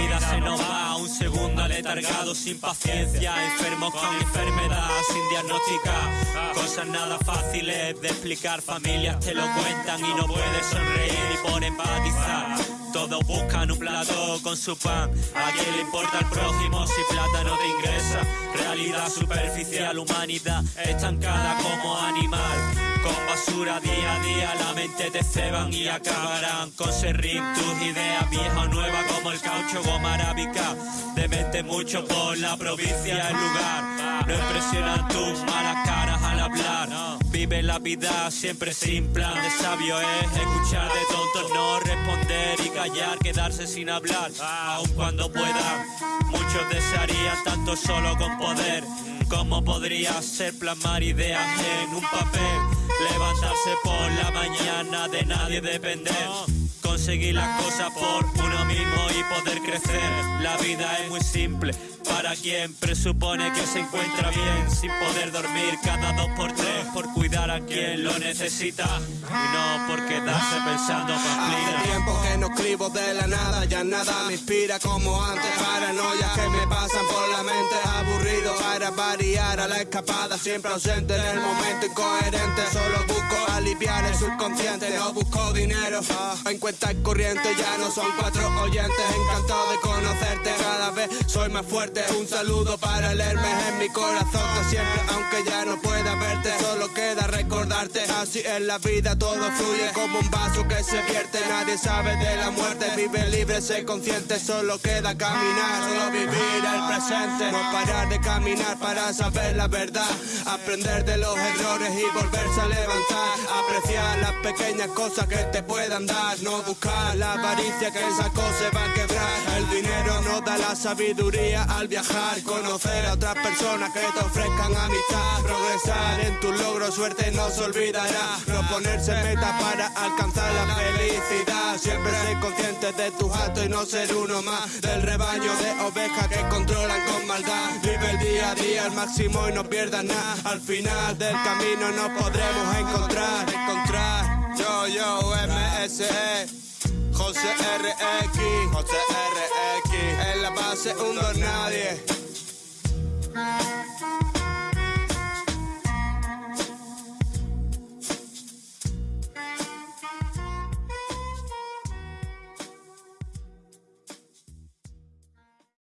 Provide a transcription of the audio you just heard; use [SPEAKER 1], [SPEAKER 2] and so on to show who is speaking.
[SPEAKER 1] vida se nos va, un segundo aletargado sin paciencia, enfermos con enfermedad sin diagnosticar, cosas nada fáciles de explicar, familias te lo cuentan y no puedes sonreír y por empatizar. Todos buscan un plato con su pan. ¿A quién le importa el prójimo si plata no te ingresa? Realidad superficial, humanidad estancada como animal. Con basura día a día la mente te ceban y acabarán con serrín tus ideas viejas o nuevas caucho goma arábica. mente mucho por la provincia el lugar. No impresionan tus malas caras al hablar. Vive la vida siempre sin plan de sabio es escuchar de tontos, no responder y callar, quedarse sin hablar, aun cuando puedan. Muchos desearían tanto solo con poder. ¿Cómo podría ser plasmar ideas en un papel? Levantarse por la mañana, de nadie depender. Conseguir las cosas por uno mismo y poder crecer. La vida es muy simple para quien presupone que se encuentra bien sin poder dormir cada dos por tres por cuidar a quien lo necesita y no por quedarse pensando
[SPEAKER 2] Hace tiempo que no escribo de la nada, ya nada me inspira como antes. Paranoia que me pasan por para variar a la escapada, siempre ausente en el momento incoherente. Solo busco aliviar el subconsciente, no busco dinero en cuenta corriente. Ya no son cuatro oyentes, encantado de conocerte. Cada vez soy más fuerte un saludo para el Hermes en mi corazón de siempre Aunque ya no pueda verte, solo queda recordarte Así en la vida todo fluye como un vaso que se vierte. Nadie sabe de la muerte, vive libre, sé consciente Solo queda caminar, solo vivir el presente. No parar de caminar para saber la verdad Aprender de los errores y volverse a levantar Apreciar las pequeñas cosas que te puedan dar No buscar la avaricia que esa cosa se va a quebrar dinero no da la sabiduría al viajar, conocer a otras personas que te ofrezcan amistad, progresar en tu logro, suerte no se olvidará, proponerse meta para alcanzar la felicidad, siempre ser consciente de tus actos y no ser uno más. Del rebaño de ovejas que controlan con maldad, vive el día a día al máximo y no pierdas nada, al final del camino nos podremos encontrar, encontrar, yo, yo, MSE. José RX, José RX, en la base un nadie.